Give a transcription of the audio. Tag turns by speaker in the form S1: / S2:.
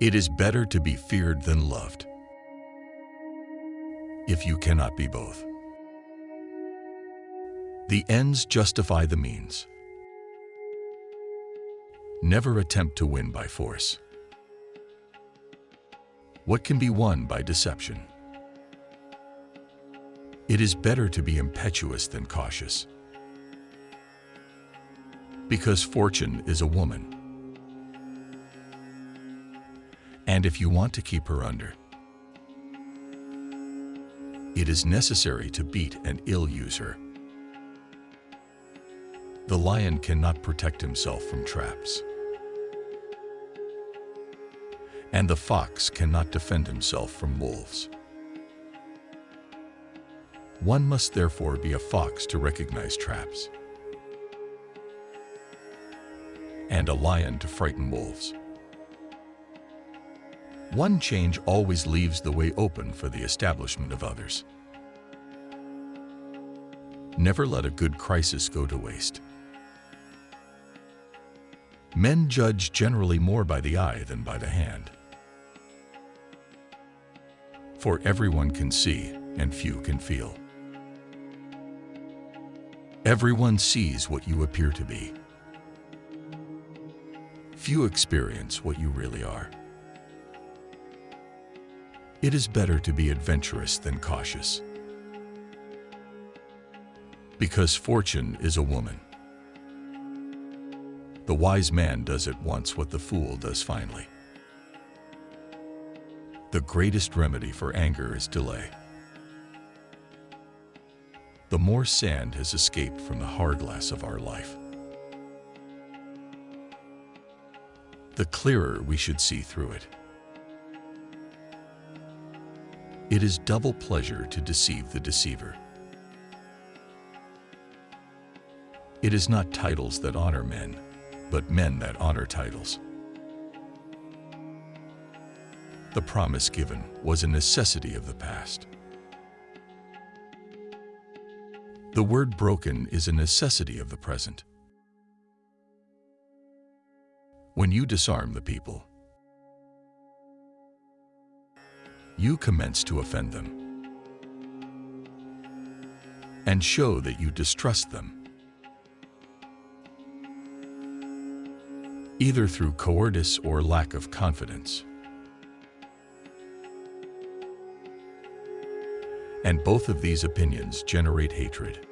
S1: It is better to be feared than loved, if you cannot be both. The ends justify the means. Never attempt to win by force. What can be won by deception? It is better to be impetuous than cautious. Because fortune is a woman. And if you want to keep her under, it is necessary to beat and ill-use her. The lion cannot protect himself from traps. And the fox cannot defend himself from wolves. One must therefore be a fox to recognize traps, and a lion to frighten wolves. One change always leaves the way open for the establishment of others. Never let a good crisis go to waste. Men judge generally more by the eye than by the hand. For everyone can see and few can feel. Everyone sees what you appear to be. Few experience what you really are. It is better to be adventurous than cautious. Because fortune is a woman. The wise man does at once what the fool does finally. The greatest remedy for anger is delay. The more sand has escaped from the hourglass of our life, the clearer we should see through it. It is double pleasure to deceive the deceiver. It is not titles that honor men, but men that honor titles. The promise given was a necessity of the past. The word broken is a necessity of the present. When you disarm the people, you commence to offend them and show that you distrust them, either through cowardice or lack of confidence. And both of these opinions generate hatred.